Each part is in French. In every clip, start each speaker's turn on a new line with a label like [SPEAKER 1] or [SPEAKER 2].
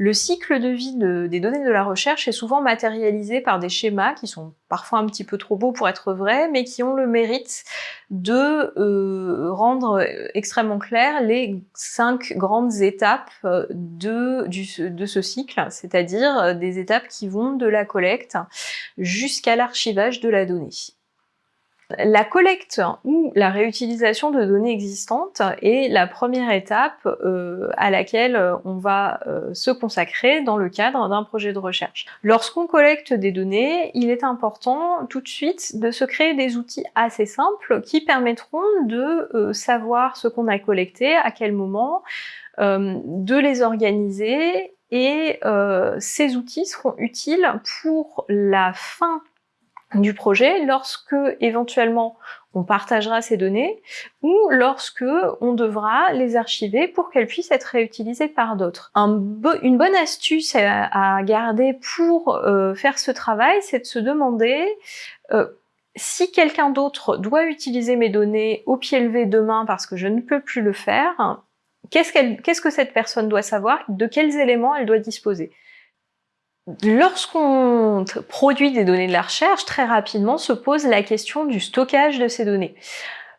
[SPEAKER 1] Le cycle de vie des données de la recherche est souvent matérialisé par des schémas qui sont parfois un petit peu trop beaux pour être vrais, mais qui ont le mérite de euh, rendre extrêmement clair les cinq grandes étapes euh, de ce cycle, c'est-à-dire des étapes qui vont de la collecte jusqu'à l'archivage de la donnée. La collecte ou la réutilisation de données existantes est la première étape euh, à laquelle on va euh, se consacrer dans le cadre d'un projet de recherche. Lorsqu'on collecte des données, il est important tout de suite de se créer des outils assez simples qui permettront de euh, savoir ce qu'on a collecté, à quel moment, de les organiser et ces outils seront utiles pour la fin du projet lorsque éventuellement on partagera ces données ou lorsque on devra les archiver pour qu'elles puissent être réutilisées par d'autres. une bonne astuce à, garder pour euh, faire ce travail, c'est de se demander euh, si quelqu'un d'autre doit utiliser mes données au pied levé demain parce que je ne peux plus le faire, qu'est-ce que cette personne doit savoir, de quels éléments elle doit disposer? Lorsqu'on produit des données de la recherche, très rapidement se pose la question du stockage de ces données.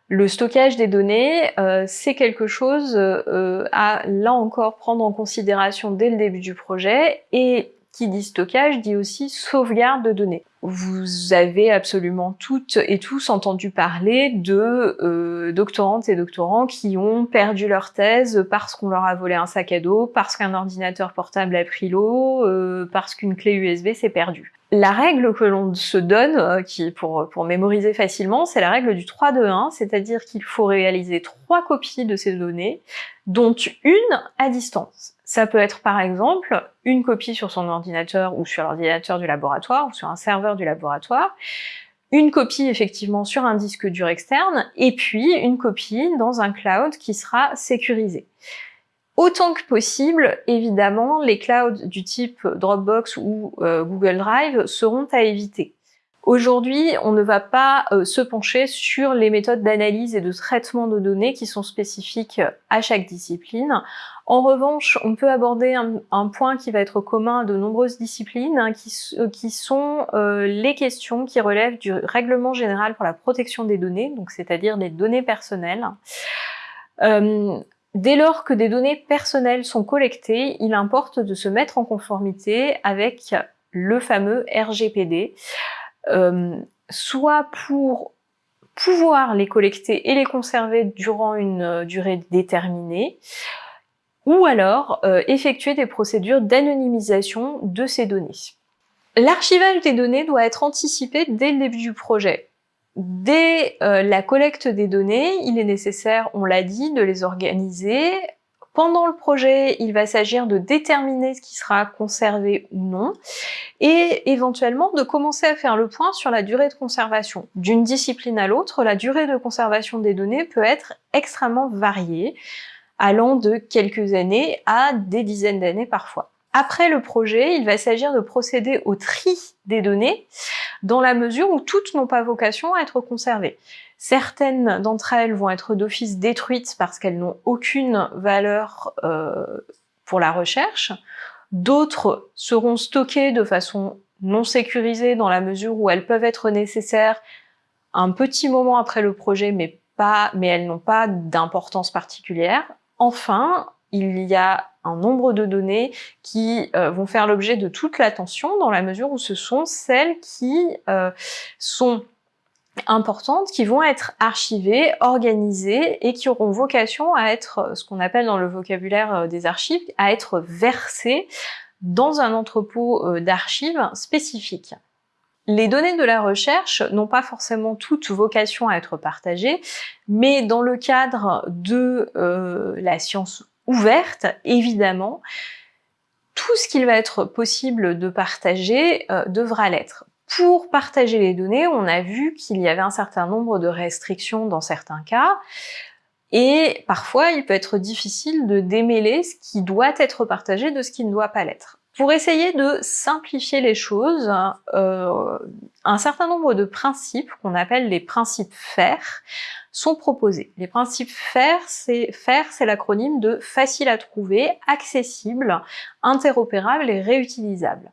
[SPEAKER 1] Le stockage des données, euh, c'est quelque chose euh, à, là encore, prendre en considération dès le début du projet et qui dit stockage dit aussi sauvegarde de données. Vous avez absolument toutes et tous entendu parler de euh, doctorantes et doctorants qui ont perdu leur thèse parce qu'on leur a volé un sac à dos, parce qu'un ordinateur portable a pris l'eau, euh, parce qu'une clé USB s'est perdue. La règle que l'on se donne, euh, pour, pour mémoriser facilement, c'est la règle du 3 2 1, c'est-à-dire qu'il faut réaliser trois copies de ces données, dont une à distance. Ça peut être par exemple une copie sur son ordinateur ou sur l'ordinateur du laboratoire ou sur un serveur du laboratoire, une copie effectivement sur un disque dur externe, et puis une copie dans un cloud qui sera sécurisé. Autant que possible, évidemment, les clouds du type Dropbox ou euh, Google Drive seront à éviter. Aujourd'hui, on ne va pas euh, se pencher sur les méthodes d'analyse et de traitement de données qui sont spécifiques à chaque discipline. En revanche, on peut aborder un, point qui va être commun à de nombreuses disciplines, hein, qui, euh, qui, sont euh, les questions qui relèvent du règlement général pour la protection des données, donc c'est-à-dire des données personnelles. Dès lors que des données personnelles sont collectées, il importe de se mettre en conformité avec le fameux RGPD. Euh, soit pour pouvoir les collecter et les conserver durant une euh, durée déterminée, ou alors euh, effectuer des procédures d'anonymisation de ces données. L'archivage des données doit être anticipé dès le début du projet. Dès la collecte des données, il est nécessaire, on l'a dit, de les organiser pendant le projet, il va s'agir de déterminer ce qui sera conservé ou non, et éventuellement de commencer à faire le point sur la durée de conservation. D'une discipline à l'autre, la durée de conservation des données peut être extrêmement variée, allant de quelques années à des dizaines d'années parfois. Après le projet, il va s'agir de procéder au tri des données, dans la mesure où toutes n'ont pas vocation à être conservées. Certaines d'entre elles vont être d'office détruites parce qu'elles n'ont aucune valeur euh, pour la recherche. D'autres seront stockées de façon non sécurisée dans la mesure où elles peuvent être nécessaires un petit moment après le projet, mais, elles n'ont pas d'importance particulière. Enfin, il y a un nombre de données qui euh, vont faire l'objet de toute l'attention dans la mesure où ce sont celles qui euh, sont importantes qui vont être archivées, organisées et qui auront vocation à être, ce qu'on appelle dans le vocabulaire euh, des archives, à être versées dans un entrepôt euh, d'archives spécifique. Les données de la recherche n'ont pas forcément toute vocation à être partagées, mais dans le cadre de euh, la science ouverte, évidemment, tout ce qu'il va être possible de partager devra l'être. Pour partager les données, on a vu qu'il y avait un certain nombre de restrictions dans certains cas, et parfois il peut être difficile de démêler ce qui doit être partagé de ce qui ne doit pas l'être. Pour essayer de simplifier les choses, euh, un certain nombre de principes qu'on appelle les principes FAIR sont proposés. Les principes FAIR, c'est FAIR, c'est l'acronyme de facile à trouver, accessible, interopérable et réutilisable.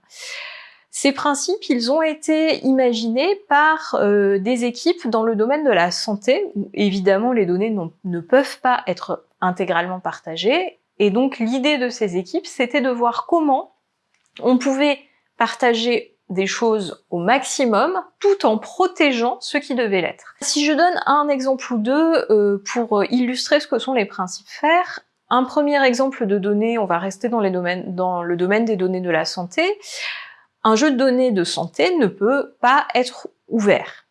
[SPEAKER 1] Ces principes, ils ont été imaginés par euh, des équipes dans le domaine de la santé, où évidemment les données ne peuvent pas être intégralement partagées, et donc l'idée de ces équipes, c'était de voir comment on pouvait partager des choses au maximum tout en protégeant ce qui devait l'être. Si je donne un exemple ou deux euh, pour illustrer ce que sont les principes FAIR, un premier exemple de données, on va rester dans, le domaine des données de la santé, un jeu de données de santé ne peut pas être ouvert.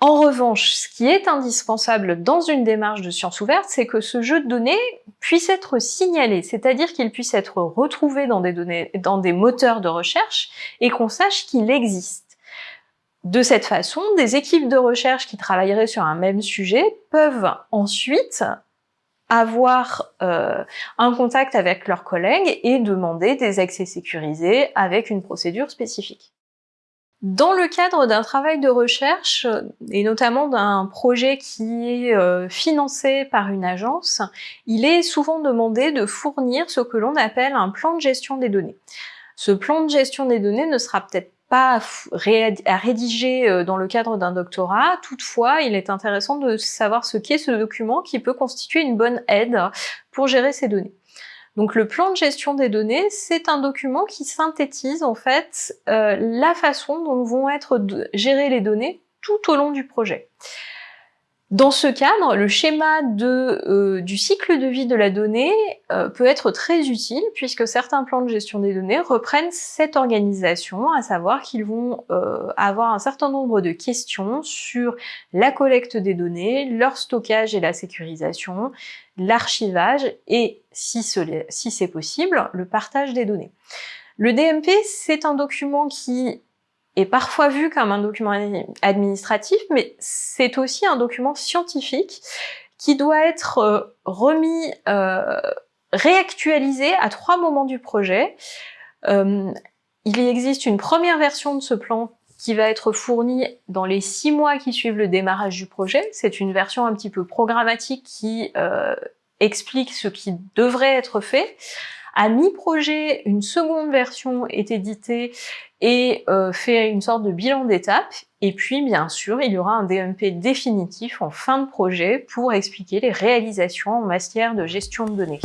[SPEAKER 1] En revanche, ce qui est indispensable dans une démarche de science ouverte, c'est que ce jeu de données puisse être signalé, c'est-à-dire qu'il puisse être retrouvé dans des, moteurs de recherche et qu'on sache qu'il existe. De cette façon, des équipes de recherche qui travailleraient sur un même sujet peuvent ensuite avoir euh, un contact avec leurs collègues et demander des accès sécurisés avec une procédure spécifique. Dans le cadre d'un travail de recherche, et notamment d'un projet qui est euh, financé par une agence, il est souvent demandé de fournir ce que l'on appelle un plan de gestion des données. Ce plan de gestion des données ne sera peut-être pas à rédiger euh, dans le cadre d'un doctorat, toutefois il est intéressant de savoir ce qu'est ce document qui peut constituer une bonne aide pour gérer ces données. Donc le plan de gestion des données, c'est un document qui synthétise en fait euh, la façon dont vont être gérées les données tout au long du projet. Dans ce cadre, le schéma euh, du cycle de vie de la donnée euh, peut être très utile puisque certains plans de gestion des données reprennent cette organisation, à savoir qu'ils vont euh, avoir un certain nombre de questions sur la collecte des données, leur stockage et la sécurisation, l'archivage et, si c'est possible, le partage des données. Le DMP, c'est un document qui est parfois vu comme un document administratif, mais c'est aussi un document scientifique qui doit être euh, remis, euh, réactualisé à trois moments du projet. Euh, il existe une première version de ce plan qui va être fournie dans les six mois qui suivent le démarrage du projet. C'est une version un petit peu programmatique qui explique ce qui devrait être fait. À mi-projet, une seconde version est éditée et euh, fait une sorte de bilan d'étape. Et puis, bien sûr, il y aura un DMP définitif en fin de projet pour expliquer les réalisations en matière de gestion de données.